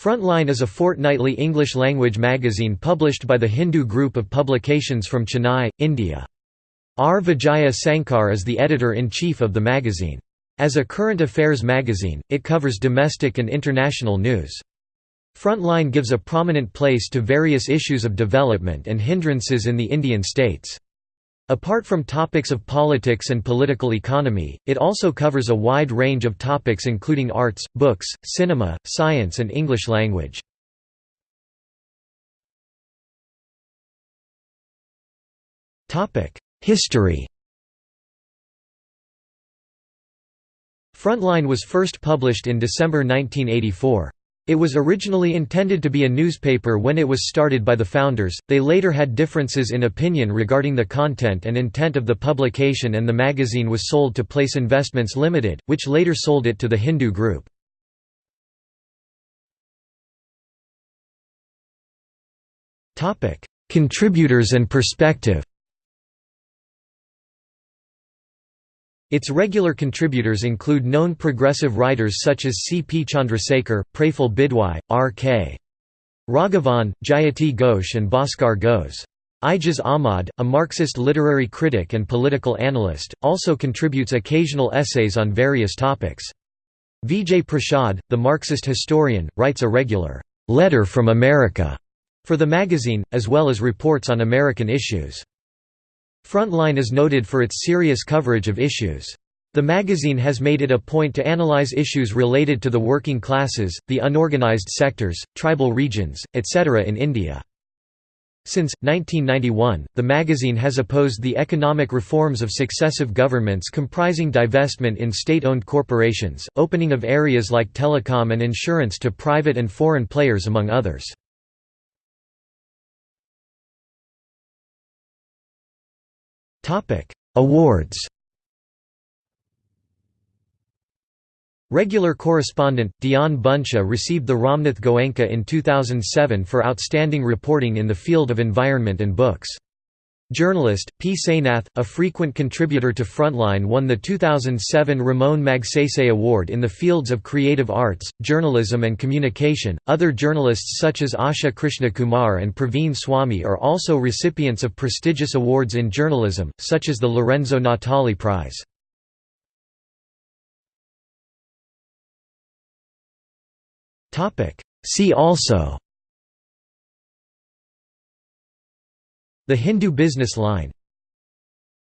Frontline is a fortnightly English-language magazine published by the Hindu Group of Publications from Chennai, India. R. Vijaya Sankar is the editor-in-chief of the magazine. As a current affairs magazine, it covers domestic and international news. Frontline gives a prominent place to various issues of development and hindrances in the Indian states. Apart from topics of politics and political economy, it also covers a wide range of topics including arts, books, cinema, science and English language. History Frontline was first published in December 1984. It was originally intended to be a newspaper when it was started by the founders, they later had differences in opinion regarding the content and intent of the publication and the magazine was sold to Place Investments Limited, which later sold it to the Hindu Group. Contributors and perspective Its regular contributors include known progressive writers such as C. P. Chandrasekhar, Praful Bidwai, R. K. Raghavan, Jayati Ghosh and Bhaskar Ghose. Ijaz Ahmad, a Marxist literary critic and political analyst, also contributes occasional essays on various topics. Vijay Prashad, the Marxist historian, writes a regular «letter from America» for the magazine, as well as reports on American issues. Frontline is noted for its serious coverage of issues. The magazine has made it a point to analyze issues related to the working classes, the unorganized sectors, tribal regions, etc. in India. Since, 1991, the magazine has opposed the economic reforms of successive governments comprising divestment in state-owned corporations, opening of areas like telecom and insurance to private and foreign players among others. Awards Regular correspondent, Dionne Bunsha received the Ramnath Goenka in 2007 for outstanding reporting in the field of environment and books. Journalist, P. Sainath, a frequent contributor to Frontline won the 2007 Ramon Magsaysay Award in the fields of creative arts, journalism and communication. Other journalists such as Asha Krishnakumar and Praveen Swami are also recipients of prestigious awards in journalism, such as the Lorenzo Natali Prize. See also The Hindu Business Line